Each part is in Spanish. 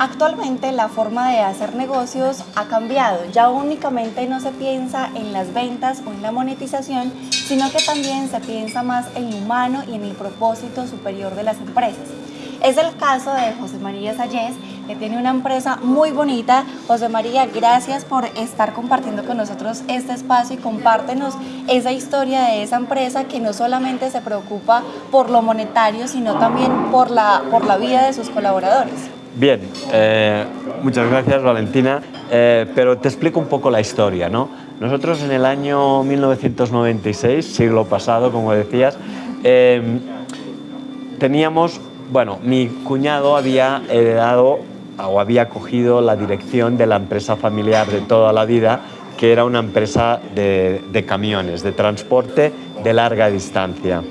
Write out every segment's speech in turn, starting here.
Actualmente la forma de hacer negocios ha cambiado. Ya únicamente no se piensa en las ventas o en la monetización, sino que también se piensa más en lo humano y en el propósito superior de las empresas. Es el caso de José María Sayés, que tiene una empresa muy bonita. José María, gracias por estar compartiendo con nosotros este espacio y compártenos esa historia de esa empresa que no solamente se preocupa por lo monetario, sino también por la, por la vida de sus colaboradores. Bien, eh, muchas gracias Valentina, eh, pero te explico un poco la historia. ¿no? Nosotros en el año 1996, siglo pasado, como decías, eh, teníamos bueno, mi cuñado había heredado o había cogido la dirección de la empresa familiar de toda la vida, que era una empresa de, camiones, de transporte de larga distancia.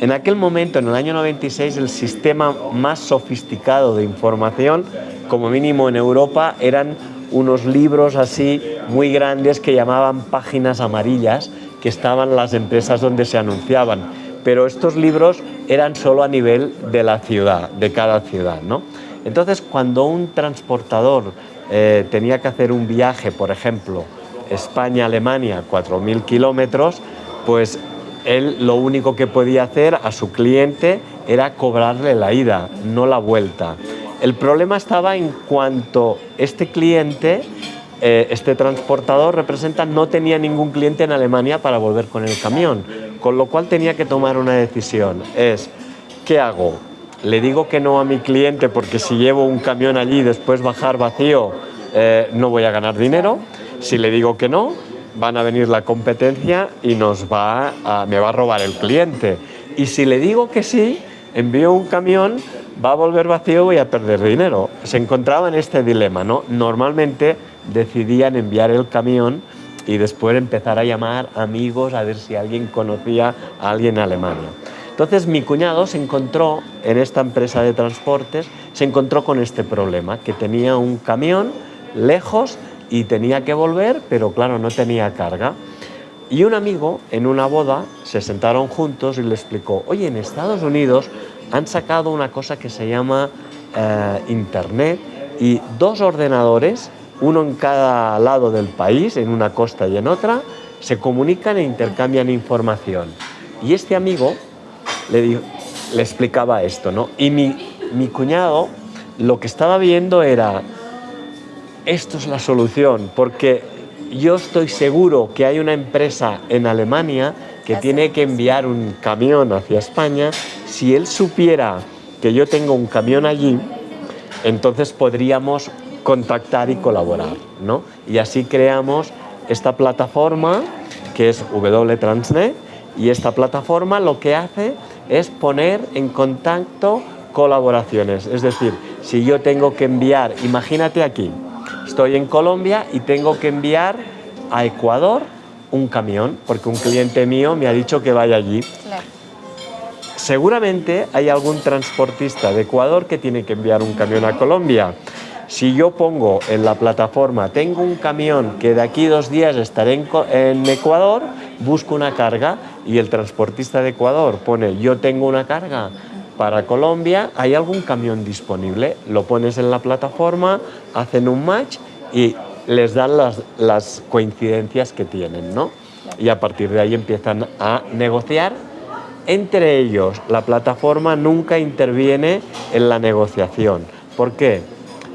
En aquel momento, en el año 96, el sistema más sofisticado de información, como mínimo en Europa, eran unos libros así muy grandes que llamaban páginas amarillas, que estaban las empresas donde se anunciaban pero estos libros eran solo a nivel de la ciudad, de cada ciudad. ¿no? Entonces, cuando un transportador eh, tenía que hacer un viaje, por ejemplo, España-Alemania, 4.000 kilómetros, pues él lo único que podía hacer a su cliente era cobrarle la ida, no la vuelta. El problema estaba en cuanto este cliente, eh, este transportador representa, no tenía ningún cliente en Alemania para volver con el camión con lo cual tenía que tomar una decisión. Es, ¿qué hago? ¿Le digo que no a mi cliente porque si llevo un camión allí después bajar vacío eh, no voy a ganar dinero? Si le digo que no, van a venir la competencia y nos va me va a robar el cliente. Y si le digo que sí, envío un camión, va a volver vacío y voy a perder dinero. Se encontraba en este dilema, ¿no? Normalmente decidían enviar el camión y después empezar a llamar amigos a ver si alguien conocía a alguien en Alemania. Entonces mi cuñado se encontró en esta empresa de transportes, se encontró con este problema, que tenía un camión lejos y tenía que volver, pero claro, no tenía carga. Y un amigo en una boda se sentaron juntos y le explicó, oye, en Estados Unidos han sacado una cosa que se llama eh, Internet y dos ordenadores uno en cada lado del país, en una costa y en otra, se comunican e intercambian información. Y este amigo le, le explicaba esto, ¿no? Y mi, mi cuñado lo que estaba viendo era, esto es la solución, porque yo estoy seguro que hay una empresa en Alemania que tiene que enviar un camión hacia España. Si él supiera que yo tengo un camión allí, entonces podríamos contactar y colaborar. ¿no? Y así creamos esta plataforma que es WTransnet y esta plataforma lo que hace es poner en contacto colaboraciones. Es decir, si yo tengo que enviar, imagínate aquí, estoy en Colombia y tengo que enviar a Ecuador un camión, porque un cliente mío me ha dicho que vaya allí. Seguramente hay algún transportista de Ecuador que tiene que enviar un camión a Colombia. Si yo pongo en la plataforma, tengo un camión que de aquí dos días estaré en, Ecuador, busco una carga y el transportista de Ecuador pone yo tengo una carga para Colombia, ¿hay algún camión disponible? Lo pones en la plataforma, hacen un match y les dan las, coincidencias que tienen, ¿no? Y a partir de ahí empiezan a negociar entre ellos. La plataforma nunca interviene en la negociación. ¿Por qué?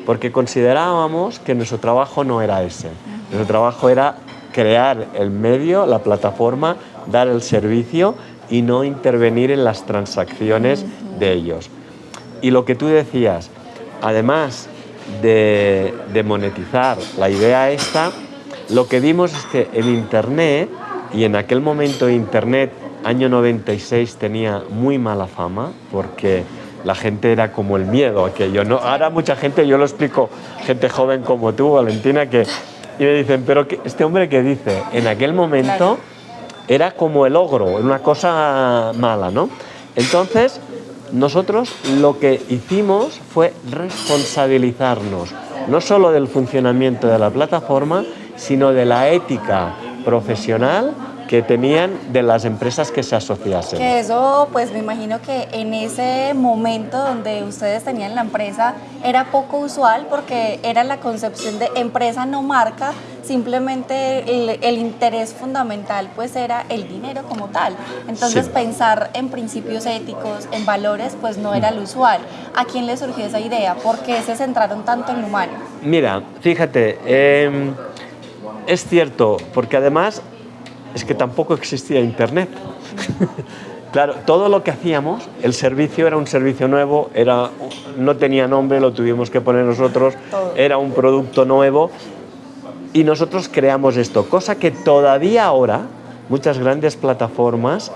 porque considerábamos que nuestro trabajo no era ese. Nuestro trabajo era crear el medio, la plataforma, dar el servicio y no intervenir en las transacciones de ellos. Y lo que tú decías, además de, monetizar la idea esta, lo que vimos es que el Internet, y en aquel momento Internet, año 96, tenía muy mala fama, porque la gente era como el miedo aquello. ¿no? Ahora mucha gente, yo lo explico, gente joven como tú, Valentina, que y me dicen, pero este hombre que dice, en aquel momento era como el ogro, una cosa mala, ¿no? Entonces, nosotros lo que hicimos fue responsabilizarnos, no solo del funcionamiento de la plataforma, sino de la ética profesional que tenían de las empresas que se asociasen. Que eso, pues me imagino que en ese momento donde ustedes tenían la empresa era poco usual porque era la concepción de empresa no marca, simplemente el, interés fundamental pues era el dinero como tal. Entonces pensar en principios éticos, en valores, pues no era lo usual. ¿A quién le surgió esa idea? ¿Por qué se centraron tanto en lo humano? Mira, fíjate, em, es cierto, porque además es que tampoco existía Internet. claro, todo lo que hacíamos, el servicio era un servicio nuevo, era, no tenía nombre, lo tuvimos que poner nosotros, era un producto nuevo y nosotros creamos esto, cosa que todavía ahora muchas grandes plataformas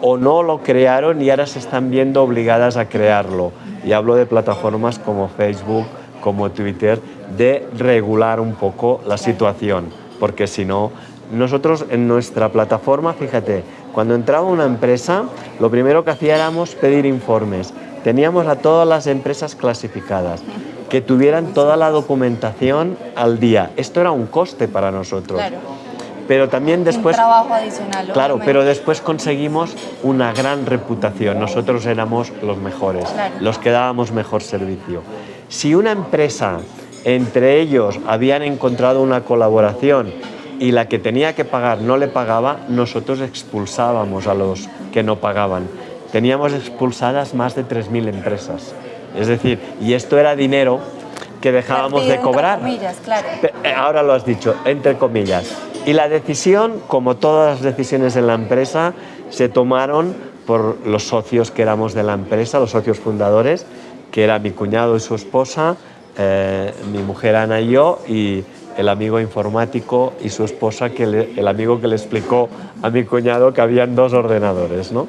o no lo crearon y ahora se están viendo obligadas a crearlo. Y hablo de plataformas como Facebook, como Twitter, de regular un poco la situación, porque si no, nosotros en nuestra plataforma, fíjate, cuando entraba una empresa, lo primero que hacíamos pedir informes. Teníamos a todas las empresas clasificadas, que tuvieran toda la documentación al día. Esto era un coste para nosotros. Claro. Pero también después... Un trabajo adicional. Claro, pero después conseguimos una gran reputación. Nosotros éramos los mejores, los que dábamos mejor servicio. Si una empresa, entre ellos, habían encontrado una colaboración y la que tenía que pagar no le pagaba, nosotros expulsábamos a los que no pagaban. Teníamos expulsadas más de 3.000 empresas. Es decir, y esto era dinero que dejábamos de cobrar. Entre comillas, claro. Eh, ahora lo has dicho, entre comillas. Y la decisión, como todas las decisiones en la empresa, se tomaron por los socios que éramos de la empresa, los socios fundadores, que era mi cuñado y su esposa, eh, mi mujer Ana y yo, y el amigo informático y su esposa, que el amigo que le explicó a mi cuñado que habían dos ordenadores, ¿no?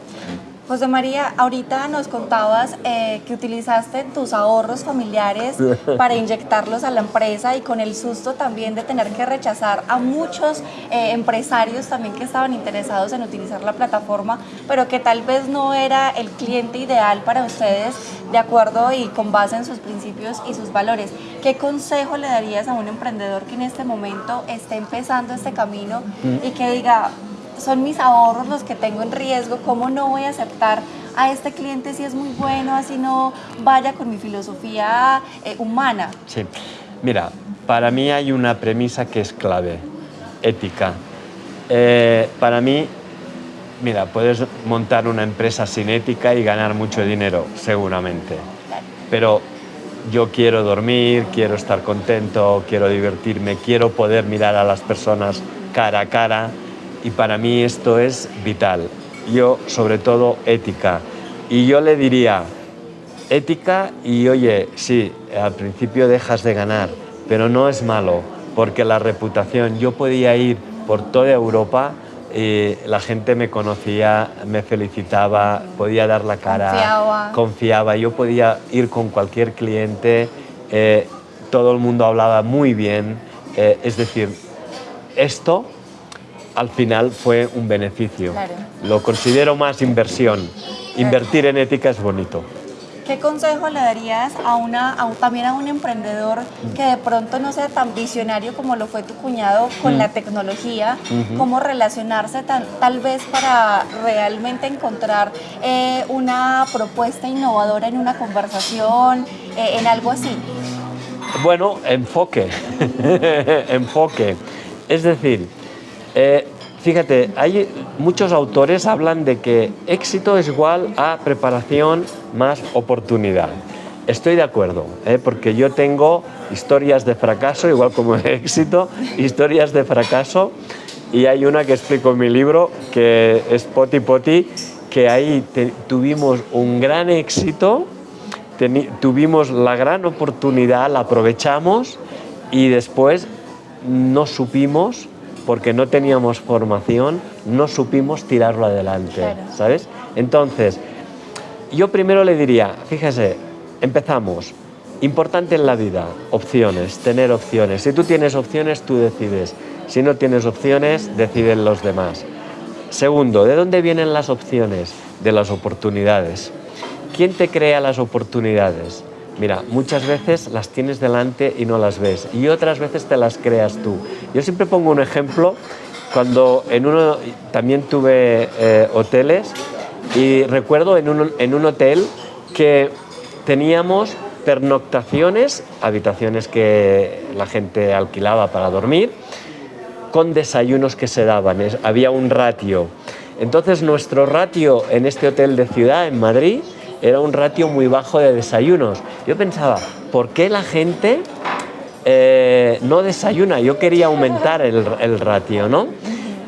José María, ahorita nos contabas eh, que utilizaste tus ahorros familiares para inyectarlos a la empresa y con el susto también de tener que rechazar a muchos eh, empresarios también que estaban interesados en utilizar la plataforma, pero que tal vez no era el cliente ideal para ustedes de acuerdo y con base en sus principios y sus valores. ¿Qué consejo le darías a un emprendedor que en este momento esté empezando este camino y que diga, son mis ahorros los que tengo en riesgo, ¿cómo no voy a aceptar a este cliente si es muy bueno, así no vaya con mi filosofía eh, humana? Sí, mira, para mí hay una premisa que es clave, ética. Eh, para mí, mira, puedes montar una empresa sin ética y ganar mucho dinero, seguramente. Pero yo quiero dormir, quiero estar contento, quiero divertirme, quiero poder mirar a las personas cara a cara, y para mí esto es vital. Yo, sobre todo, ética. Y yo le diría, ética y oye, sí, al principio dejas de ganar, pero no es malo, porque la reputación, yo podía ir por toda Europa y la gente me conocía, me felicitaba, podía dar la cara, confiaba, confiaba. yo podía ir con cualquier cliente, eh, todo el mundo hablaba muy bien, eh, es decir, esto al final fue un beneficio. Lo considero más inversión. Invertir en ética es bonito. ¿Qué consejo le darías a una, también a un emprendedor que de pronto no sea tan visionario como lo fue tu cuñado con la tecnología? ¿Cómo relacionarse tal vez para realmente encontrar eh, una propuesta innovadora en una conversación, eh, en algo así? Bueno, enfoque, enfoque. Es decir, eh, fíjate, hay muchos autores hablan de que éxito es igual a preparación más oportunidad. Estoy de acuerdo, ¿eh? porque yo tengo historias de fracaso, igual como éxito, historias de fracaso, y hay una que explico en mi libro, que es Poti Poti, que ahí tuvimos un gran éxito, tuvimos la gran oportunidad, la aprovechamos y después no supimos porque no teníamos formación, no supimos tirarlo adelante, ¿sabes? Entonces, yo primero le diría, fíjese, empezamos, importante en la vida, opciones, tener opciones. Si tú tienes opciones, tú decides. Si no tienes opciones, deciden los demás. Segundo, ¿de dónde vienen las opciones? De las oportunidades. ¿Quién te crea las oportunidades? Mira, muchas veces las tienes delante y no las ves y otras veces te las creas tú. Yo siempre pongo un ejemplo cuando en uno también tuve eh, hoteles y recuerdo en un, en un hotel que teníamos pernoctaciones, habitaciones que la gente alquilaba para dormir, con desayunos que se daban, había un ratio. Entonces nuestro ratio en este hotel de ciudad, en Madrid, era un ratio muy bajo de desayunos. Yo pensaba, ¿por qué la gente eh, no desayuna? Yo quería aumentar el, el ratio, ¿no?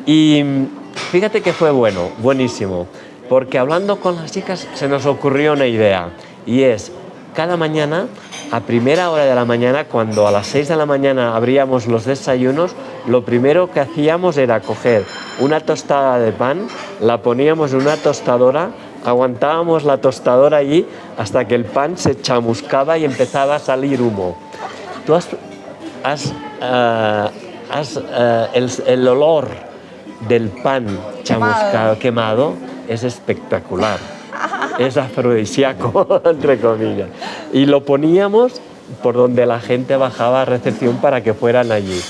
Y fíjate que fue bueno, buenísimo, porque hablando con las chicas se nos ocurrió una idea y es, cada mañana, a primera hora de la mañana, cuando a las 6 de la mañana abríamos los desayunos, lo primero que hacíamos era coger una tostada de pan, la poníamos en una tostadora, aguantábamos la tostadora allí hasta que el pan se chamuscaba y empezaba a salir humo. Tú has, eh, eh, el, el olor del pan chamuscado, quemado, es espectacular. Es afrodisíaco, entre comillas. Y lo poníamos por donde la gente bajaba a recepción para que fueran allí.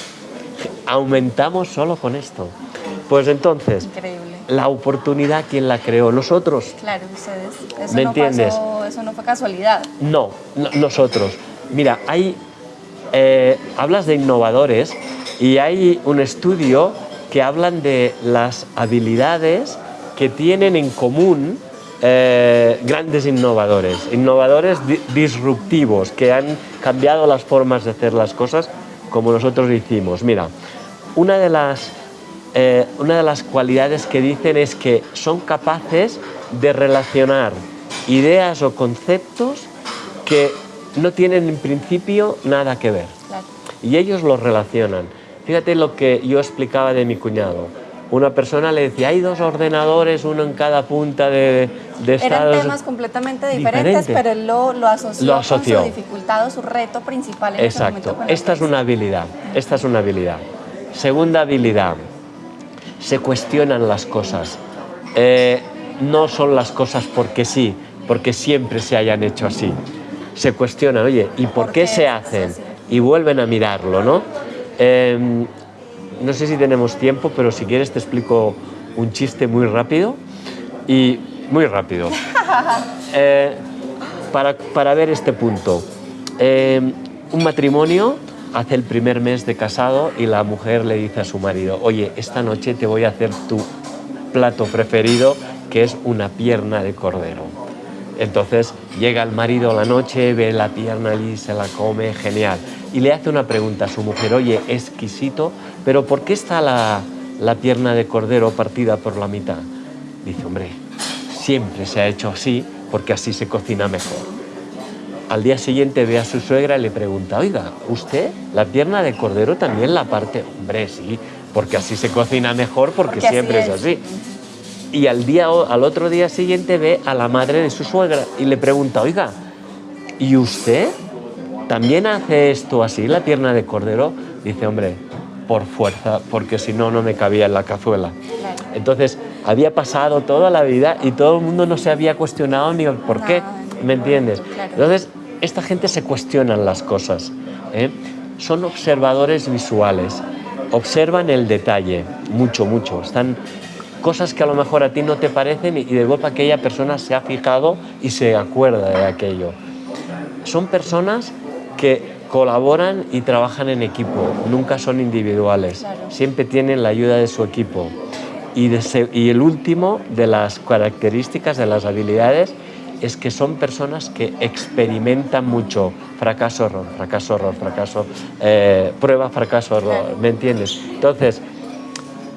Aumentamos solo con esto. Pues entonces, la oportunidad, ¿quién la creó? Nosotros. Claro, ustedes. Eso ¿Me no entiendes? Pasó, eso no fue casualidad. No, nosotros. Mira, hay, eh, hablas de innovadores y hay un estudio que hablan de las habilidades que tienen en común eh, grandes innovadores, innovadores disruptivos que han cambiado las formas de hacer las cosas como nosotros hicimos. Mira, una de las, eh, una de las cualidades que dicen es que son capaces de relacionar ideas o conceptos que no tienen en principio nada que ver. Y ellos los relacionan. Fíjate lo que yo explicaba de mi cuñado. Una persona le decía, hay dos ordenadores, uno en cada punta de, de Eran temas completamente diferentes, pero él lo, lo, asoció lo, asoció con su dificultad su reto principal en Exacto. Ese Esta es una habilidad. Esta es una habilidad. Segunda habilidad. Se cuestionan las cosas. Eh, no son las cosas porque sí, porque siempre se hayan hecho así. Se cuestionan, oye, ¿y por, ¿Por qué, qué, se hacen? Y vuelven a mirarlo, ¿no? Eh, no sé si tenemos tiempo, pero si quieres te explico un chiste muy rápido y muy rápido eh, para, para, ver este punto. Eh, un matrimonio hace el primer mes de casado y la mujer le dice a su marido, oye, esta noche te voy a hacer tu plato preferido, que es una pierna de cordero. Entonces llega el marido a la noche, ve la pierna allí, se la come, genial y le hace una pregunta a su mujer, oye, exquisito, pero ¿por qué está la, la pierna de cordero partida por la mitad? Dice, hombre, siempre se ha hecho así porque así se cocina mejor. Al día siguiente ve a su suegra y le pregunta, oiga, ¿usted la pierna de cordero también la parte? Hombre, sí, porque así se cocina mejor porque, porque siempre es. es así. Y al, día, al otro día siguiente ve a la madre de su suegra y le pregunta, oiga, ¿y usted ¿También hace esto así, la pierna de cordero? Dice, hombre, por fuerza, porque si no, no me cabía en la cazuela. Entonces, había pasado toda la vida y todo el mundo no se había cuestionado ni el por qué, ¿me entiendes? Entonces, esta gente se cuestionan las cosas. ¿eh? Son observadores visuales, observan el detalle, mucho, mucho. Están cosas que a lo mejor a ti no te parecen y de golpe aquella persona se ha fijado y se acuerda de aquello. Son personas que colaboran y trabajan en equipo, nunca son individuales, siempre tienen la ayuda de su equipo. Y, y el último de las características, de las habilidades, es que son personas que experimentan mucho fracaso, error, fracaso, error, fracaso, eh, prueba, fracaso, error, ¿me entiendes? Entonces,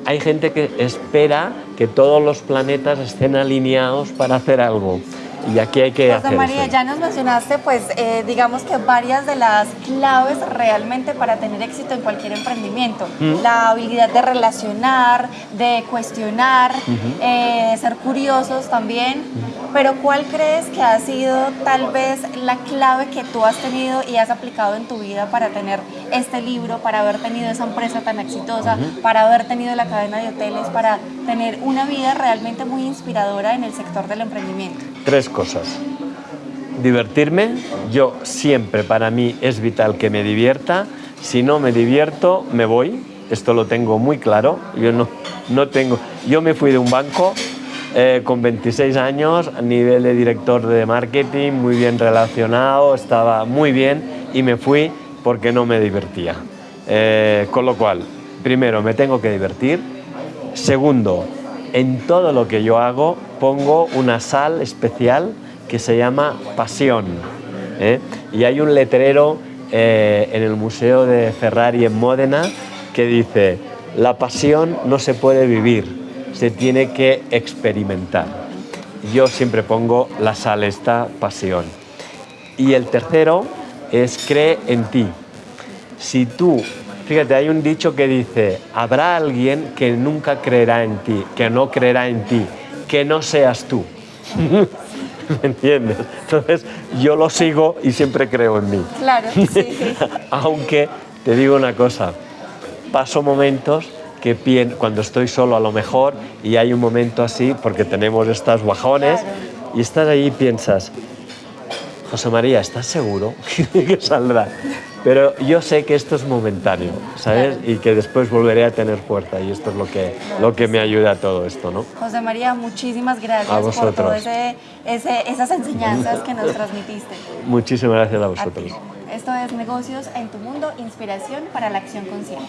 hay gente que espera que todos los planetas estén alineados para hacer algo y aquí hay que José María, ya nos mencionaste, pues, eh, digamos que varias de las claves realmente para tener éxito en cualquier emprendimiento. La habilidad de relacionar, de cuestionar, eh, ser curiosos también. Pero ¿cuál crees que ha sido tal vez la clave que tú has tenido y has aplicado en tu vida para tener este libro, para haber tenido esa empresa tan exitosa, para haber tenido la cadena de hoteles, para tener una vida realmente muy inspiradora en el sector del emprendimiento? Tres cosas. Divertirme, yo siempre para mí es vital que me divierta, si no me divierto me voy, esto lo tengo muy claro. Yo no, no tengo. Yo me fui de un banco eh, con 26 años, a nivel de director de marketing, muy bien relacionado, estaba muy bien y me fui porque no me divertía. Eh, con lo cual, primero, me tengo que divertir. Segundo, en todo lo que yo hago pongo una sal especial que se llama pasión. ¿eh? Y hay un letrero en el Museo de Ferrari en Módena que dice, la pasión no se puede vivir, se tiene que experimentar. Yo siempre pongo la sal esta pasión. Y el tercero es cree en ti. Si tú, fíjate, hay un dicho que dice, habrá alguien que nunca creerá en ti, que no creerá en ti, que no seas tú. ¿Me entiendes? Entonces yo lo sigo y siempre creo en mí. Claro, sí. Aunque te digo una cosa, paso momentos que cuando estoy solo a lo mejor y hay un momento así, porque tenemos estas guajones, y estás ahí y piensas, José María, ¿estás seguro que saldrá? Pero yo sé que esto es momentáneo, ¿sabes? Y que después volveré a tener fuerza y esto es lo que, lo que me ayuda a todo esto, ¿no? José María, muchísimas gracias por todas esas enseñanzas que nos transmitiste. Muchísimas gracias a vosotros. Esto es Negocios en tu Mundo, inspiración para la acción consciente.